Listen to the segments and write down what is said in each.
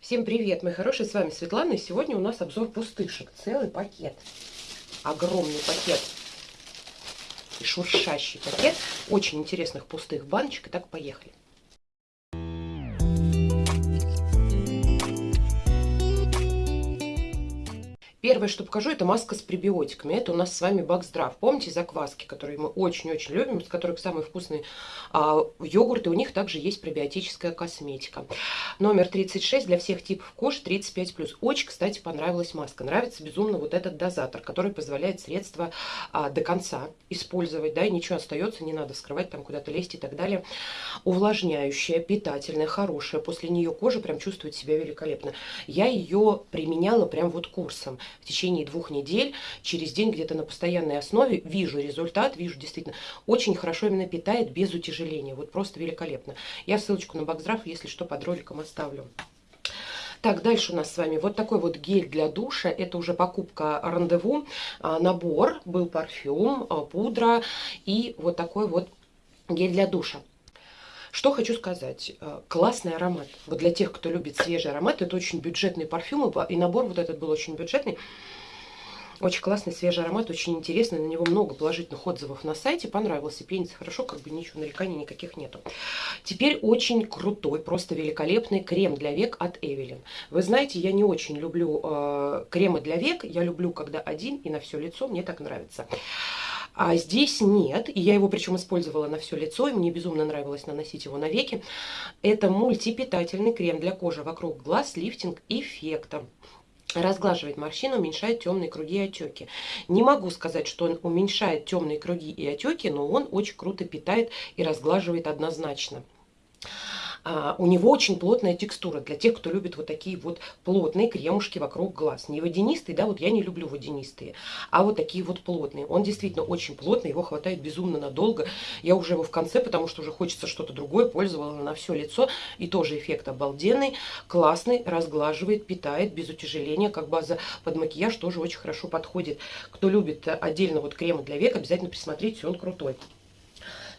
Всем привет, мои хорошие, с вами Светлана, и сегодня у нас обзор пустышек, целый пакет, огромный пакет, и шуршащий пакет. Очень интересных пустых баночек, Итак, поехали. Первое, что покажу, это маска с пребиотиками. Это у нас с вами Бакздрав. Помните закваски, которые мы очень-очень любим, с которых самые вкусные а, йогурты. У них также есть пребиотическая косметика. Номер 36 для всех типов кожи 35+. Очень, кстати, понравилась маска. Нравится безумно вот этот дозатор, который позволяет средство а, до конца использовать. Да, и ничего остается, не надо вскрывать, там куда-то лезть и так далее. Увлажняющая, питательная, хорошая. После нее кожа прям чувствует себя великолепно. Я ее применяла прям вот курсом в течение двух недель, через день где-то на постоянной основе, вижу результат, вижу действительно, очень хорошо именно питает без утяжеления, вот просто великолепно. Я ссылочку на Бакздрав, если что, под роликом оставлю. Так, дальше у нас с вами вот такой вот гель для душа. Это уже покупка рандеву. А, набор, был парфюм, а, пудра и вот такой вот гель для душа. Что хочу сказать. Э, классный аромат. Вот для тех, кто любит свежий аромат, это очень бюджетный парфюм. И набор вот этот был очень бюджетный. Очень классный свежий аромат, очень интересный. На него много положительных отзывов на сайте. Понравился, пенится хорошо, как бы ничего, нареканий никаких нету. Теперь очень крутой, просто великолепный крем для век от Эвелин. Вы знаете, я не очень люблю э, кремы для век. Я люблю, когда один и на все лицо. Мне так нравится. А здесь нет, и я его причем использовала на все лицо, и мне безумно нравилось наносить его на веки. Это мультипитательный крем для кожи вокруг глаз с лифтинг эффектом разглаживает морщины, уменьшает темные круги и отеки. Не могу сказать, что он уменьшает темные круги и отеки, но он очень круто питает и разглаживает однозначно. А, у него очень плотная текстура для тех, кто любит вот такие вот плотные кремушки вокруг глаз. Не водянистые, да, вот я не люблю водянистые, а вот такие вот плотные. Он действительно очень плотный, его хватает безумно надолго. Я уже его в конце, потому что уже хочется что-то другое, пользовала на все лицо. И тоже эффект обалденный, классный, разглаживает, питает без утяжеления, как база под макияж тоже очень хорошо подходит. Кто любит отдельно вот кремы для век, обязательно присмотрите, он крутой.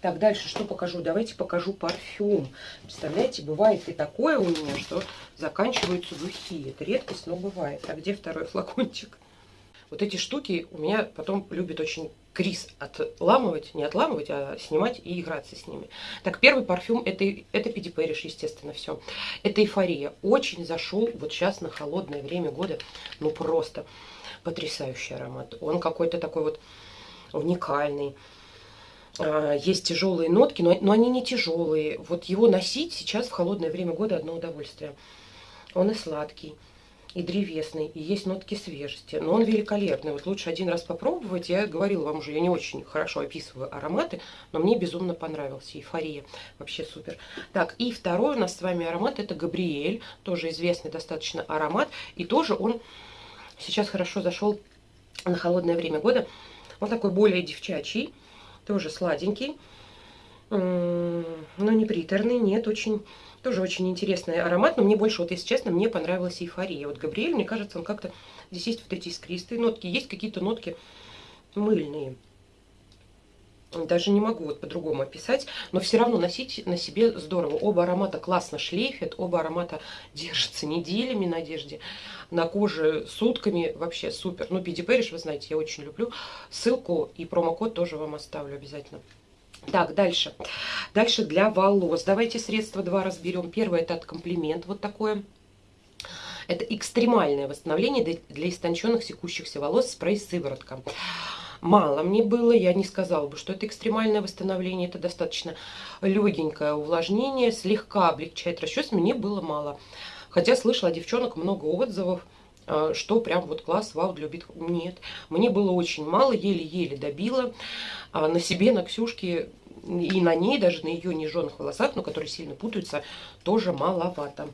Так, дальше что покажу? Давайте покажу парфюм. Представляете, бывает и такое у меня, что заканчиваются духи. Это редкость, но бывает. А где второй флакончик? Вот эти штуки у меня потом любит очень Крис отламывать, не отламывать, а снимать и играться с ними. Так, первый парфюм, это, это Пиди Пэриш, естественно, все. Это эйфория. Очень зашел вот сейчас на холодное время года. Ну, просто потрясающий аромат. Он какой-то такой вот уникальный. А, есть тяжелые нотки, но, но они не тяжелые. Вот его носить сейчас в холодное время года одно удовольствие. Он и сладкий, и древесный, и есть нотки свежести. Но он великолепный. Вот лучше один раз попробовать. Я говорила вам уже, я не очень хорошо описываю ароматы, но мне безумно понравился. Эйфория. Вообще супер. Так, и второй у нас с вами аромат, это Габриэль. Тоже известный достаточно аромат. И тоже он сейчас хорошо зашел на холодное время года. Он такой более девчачий тоже сладенький, но не приторный, нет, очень, тоже очень интересный аромат, но мне больше, вот если честно, мне понравилась эйфория. Вот Габриэль, мне кажется, он как-то, здесь есть вот эти искристые нотки, есть какие-то нотки мыльные. Даже не могу вот по-другому описать, но все равно носить на себе здорово. Оба аромата классно шлейфят, оба аромата держатся неделями на одежде, на коже сутками, вообще супер. Ну, Пиди Пэриш, вы знаете, я очень люблю. Ссылку и промокод тоже вам оставлю обязательно. Так, дальше. Дальше для волос. Давайте средства два разберем. Первое это от комплимент, вот такое. Это экстремальное восстановление для истонченных секущихся волос спрей-сыворотка мало мне было. Я не сказала бы, что это экстремальное восстановление. Это достаточно легенькое увлажнение, слегка облегчает расчес. Мне было мало. Хотя слышала девчонок много отзывов, э, что прям вот класс, вау, любит. Нет, мне было очень мало, еле-еле добила. А на себе, на Ксюшке и на ней, даже на ее нежженных волосах, но которые сильно путаются, тоже маловато.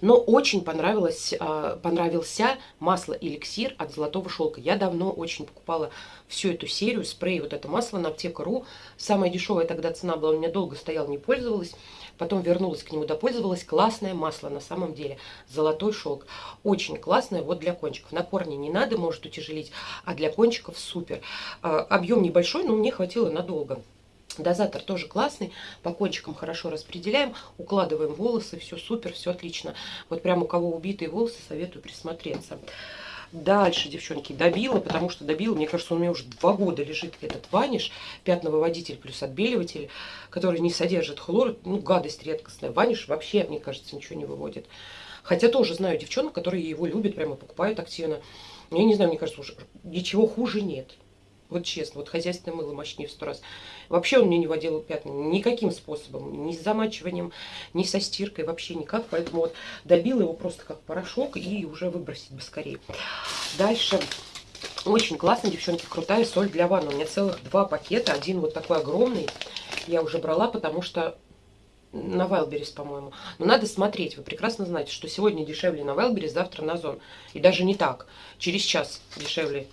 Но очень понравилось, а, понравился масло-эликсир от Золотого Шелка. Я давно очень покупала всю эту серию, спрей, вот это масло на аптека.ру. Самая дешевая тогда цена была, у меня долго стояла, не пользовалась. Потом вернулась к нему, допользовалась. Классное масло на самом деле. Золотой шелк. Очень классное вот для кончиков. На корне не надо, может утяжелить, а для кончиков супер. А, объем небольшой, но мне хватило надолго. Дозатор тоже классный, по кончикам хорошо распределяем, укладываем волосы, все супер, все отлично. Вот прям у кого убитые волосы, советую присмотреться. Дальше, девчонки, добила, потому что добила, мне кажется, у меня уже два года лежит этот ваниш, пятновыводитель плюс отбеливатель, который не содержит хлор, ну, гадость редкостная. Ваниш вообще, мне кажется, ничего не выводит. Хотя тоже знаю девчонок, которые его любят, прямо покупают активно. Я не знаю, мне кажется, уже ничего хуже нет. Вот честно, вот хозяйственное мыло мощнее в сто раз. Вообще он мне не водил пятна никаким способом. Ни с замачиванием, ни со стиркой, вообще никак. Поэтому вот добила его просто как порошок и уже выбросить бы скорее. Дальше очень классно, девчонки, крутая соль для ванны. У меня целых два пакета. Один вот такой огромный я уже брала, потому что на Вайлберис, по-моему. Но надо смотреть. Вы прекрасно знаете, что сегодня дешевле на Вайлберис, завтра на Зон. И даже не так. Через час дешевле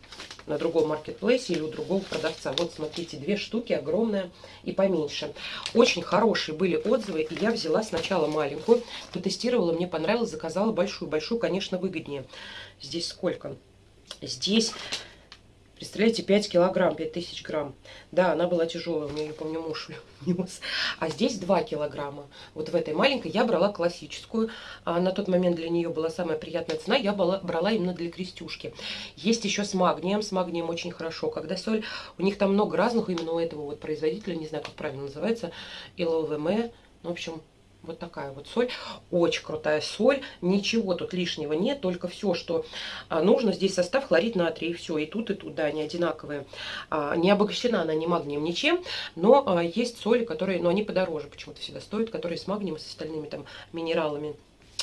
на другом маркетплейсе или у другого продавца. Вот, смотрите, две штуки, огромная и поменьше. Очень хорошие были отзывы, и я взяла сначала маленькую, потестировала, мне понравилось, заказала большую. Большую, конечно, выгоднее. Здесь сколько? Здесь Представляете, 5 килограмм, 5000 грамм. Да, она была тяжелая, у меня, я помню, муж нес. А здесь 2 килограмма. Вот в этой маленькой я брала классическую. А на тот момент для нее была самая приятная цена. Я брала, брала именно для крестюшки. Есть еще с магнием. С магнием очень хорошо. Когда соль, у них там много разных именно у этого вот производителя, не знаю, как правильно называется, ЛВМ. Ну, в общем, вот такая вот соль. Очень крутая соль. Ничего тут лишнего нет. Только все, что а, нужно. Здесь состав хлорид натрия. И все. И тут, и тут, да, они одинаковые. А, не обогащена она ни магнием, ничем. Но а, есть соли, которые, но они подороже почему-то всегда стоят. Которые с магнием и с остальными там минералами.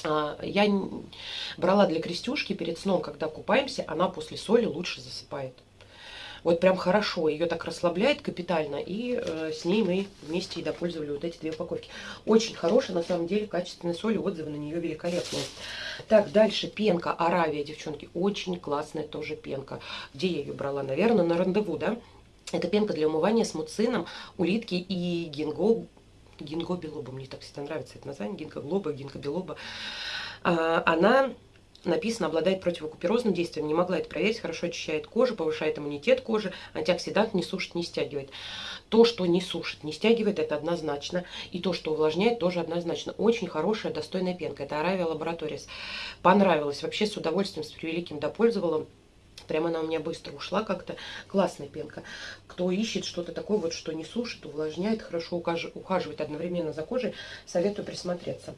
Я брала для крестюшки перед сном, когда купаемся, она после соли лучше засыпает. Вот прям хорошо, ее так расслабляет капитально, и э, с ней мы вместе и допользовали вот эти две упаковки. Очень хорошая, на самом деле, качественная соль, отзывы на нее великолепные. Так, дальше пенка Аравия, девчонки, очень классная тоже пенка. Где я ее брала? Наверное, на рандеву, да? Это пенка для умывания с муцином, улитки и гинго, гинго белоба. Мне так всегда нравится это название, гинго глоба, гинго белоба. А, она написано, обладает противокуперозным действием. Не могла это проверить, хорошо очищает кожу, повышает иммунитет кожи, антиоксидант не сушит, не стягивает. То, что не сушит, не стягивает, это однозначно. И то, что увлажняет, тоже однозначно. Очень хорошая, достойная пенка. Это Аравия Лабораторис. Понравилось. Вообще с удовольствием, с превеликим допользовала. Прямо она у меня быстро ушла как-то. Классная пенка. Кто ищет что-то такое, вот, что не сушит, увлажняет, хорошо ухаживает одновременно за кожей, советую присмотреться.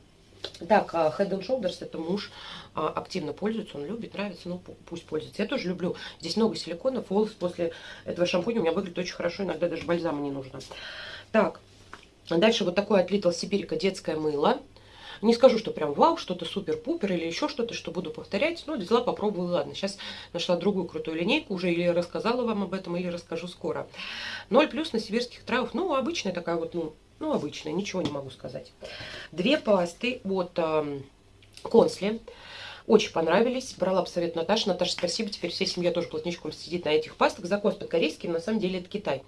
Так, а, Head and Shoulders это муж а, активно пользуется, он любит, нравится, ну пусть пользуется. Я тоже люблю. Здесь много силиконов, волос после этого шампуня у меня выглядит очень хорошо, иногда даже бальзама не нужно. Так, дальше вот такое от Little Сибирика детское мыло. Не скажу, что прям вау, что-то супер-пупер или еще что-то, что буду повторять. Но взяла, попробую, ладно. Сейчас нашла другую крутую линейку уже, или рассказала вам об этом, или расскажу скоро. 0 плюс на сибирских травах. Ну, обычная такая вот, ну, ну, обычная, ничего не могу сказать. Две пасты от э, Консли. Очень понравились. Брала бы совет Наташи. Наташа, спасибо. Теперь вся семья тоже плотничком сидит на этих пастах. Закос под корейским. На самом деле это Китай.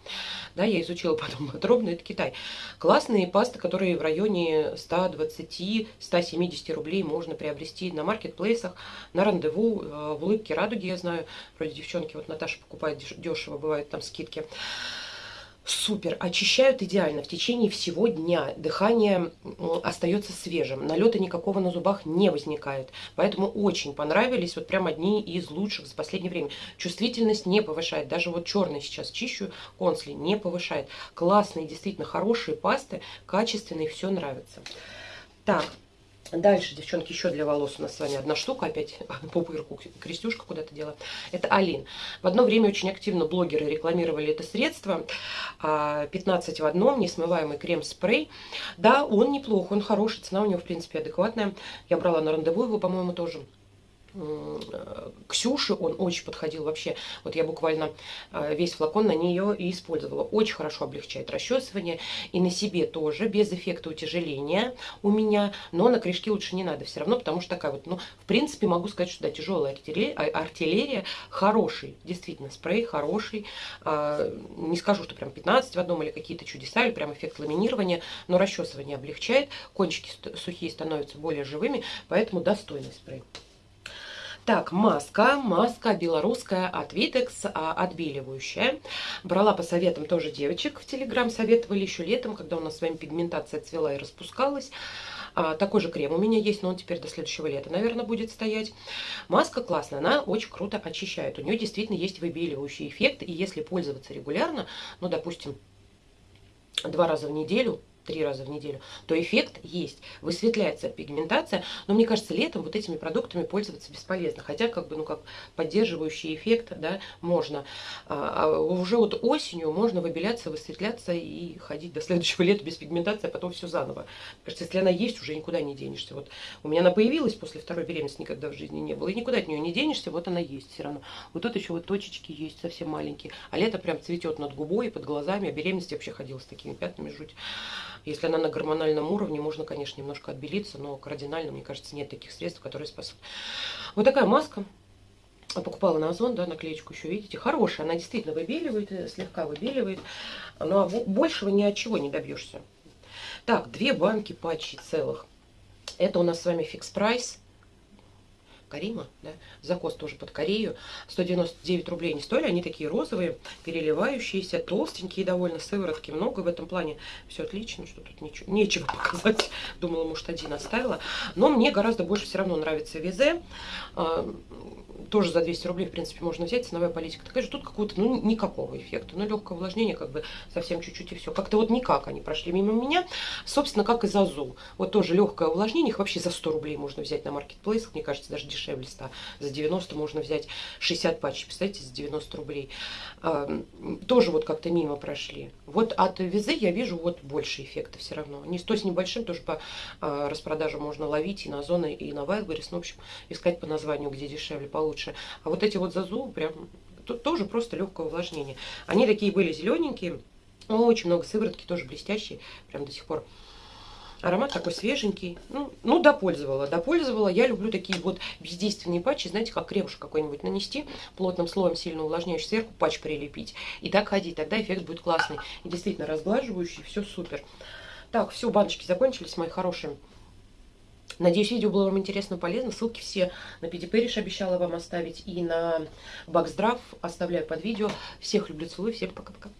Да, я изучила потом подробно. Это Китай. Классные пасты, которые в районе 120-170 рублей можно приобрести на маркетплейсах, на рандеву, э, в улыбке радуги, я знаю. Вроде девчонки, вот Наташа покупает дешево, бывают там скидки супер, очищают идеально в течение всего дня. Дыхание остается свежим, налета никакого на зубах не возникает. Поэтому очень понравились, вот прям одни из лучших за последнее время. Чувствительность не повышает, даже вот черный сейчас чищу, консли не повышает. Классные, действительно хорошие пасты, качественные, все нравится. Так, Дальше, девчонки, еще для волос у нас с вами одна штука, опять по пырку крестюшка куда-то дела. Это Алин. В одно время очень активно блогеры рекламировали это средство. 15 а, в одном, несмываемый крем-спрей. Да, он неплох, он хороший, цена у него, в принципе, адекватная. Я брала на рандеву его, по-моему, тоже. Ксюши он очень подходил вообще. Вот я буквально э, весь флакон на нее и использовала. Очень хорошо облегчает расчесывание. И на себе тоже, без эффекта утяжеления у меня. Но на корешки лучше не надо все равно, потому что такая вот, ну, в принципе, могу сказать, что да, тяжелая артиллерия, а, артиллерия хороший, действительно, спрей хороший. А, не скажу, что прям 15 в одном или какие-то чудеса, или прям эффект ламинирования, но расчесывание облегчает. Кончики сухие становятся более живыми, поэтому достойный спрей. Так, маска, маска белорусская от Vitex, а, отбеливающая. Брала по советам тоже девочек в Телеграм, советовали еще летом, когда у нас с вами пигментация цвела и распускалась. А, такой же крем у меня есть, но он теперь до следующего лета, наверное, будет стоять. Маска классная, она очень круто очищает. У нее действительно есть выбеливающий эффект, и если пользоваться регулярно, ну, допустим, два раза в неделю, три раза в неделю, то эффект есть, высветляется пигментация, но мне кажется, летом вот этими продуктами пользоваться бесполезно, хотя как бы, ну как поддерживающий эффект, да, можно. А, а уже вот осенью можно выбеляться, высветляться и ходить до следующего лета без пигментации, а потом все заново. Кажется, если она есть, уже никуда не денешься. Вот у меня она появилась после второй беременности, никогда в жизни не было, и никуда от нее не денешься, вот она есть все равно. Вот тут еще вот точечки есть совсем маленькие, а лето прям цветет над губой и под глазами, а беременность вообще ходила с такими пятнами, жуть. Если она на гормональном уровне, можно, конечно, немножко отбелиться, но кардинально, мне кажется, нет таких средств, которые спасут. Вот такая маска. Покупала на Озон, да, наклеечку еще, видите, хорошая. Она действительно выбеливает, э, слегка выбеливает. Но большего ни от чего не добьешься. Так, две банки патчей целых. Это у нас с вами фикс прайс. Карима, да, закос тоже под Корею, 199 рублей не стоили, они такие розовые, переливающиеся, толстенькие довольно, сыворотки много в этом плане, все отлично, что тут ничего, нечего показать, думала, может, один оставила, но мне гораздо больше все равно нравится Визе, а, тоже за 200 рублей, в принципе, можно взять, ценовая политика такая же, тут какого-то, ну, никакого эффекта, ну, легкое увлажнение, как бы, совсем чуть-чуть и все, как-то вот никак они прошли мимо меня, собственно, как и Зазу, вот тоже легкое увлажнение, их вообще за 100 рублей можно взять на маркетплейсах, мне кажется, даже дешевле 100, за 90 можно взять 60 патчей, представляете, за 90 рублей, а, тоже вот как-то мимо прошли, вот от Визы я вижу вот больше эффекта все равно, не 100 с небольшим, тоже по а, распродажу можно ловить и на Озоны, и на Wildberries, ну, в общем, искать по названию, где дешевле, получше. А вот эти вот зазу прям тут тоже просто легкое увлажнение. Они такие были зелененькие, очень много сыворотки, тоже блестящие, прям до сих пор. Аромат такой свеженький. Ну, ну, допользовала, допользовала. Я люблю такие вот бездейственные патчи, знаете, как кремушек какой-нибудь нанести, плотным слоем сильно увлажняющий, сверху патч прилепить. И так ходить, тогда эффект будет классный. И действительно разглаживающий, все супер. Так, все, баночки закончились, мои хорошие. Надеюсь, видео было вам интересно, полезно. Ссылки все на Педипериш обещала вам оставить и на Баксдрав оставляю под видео. Всех люблю, целую, всем пока-пока.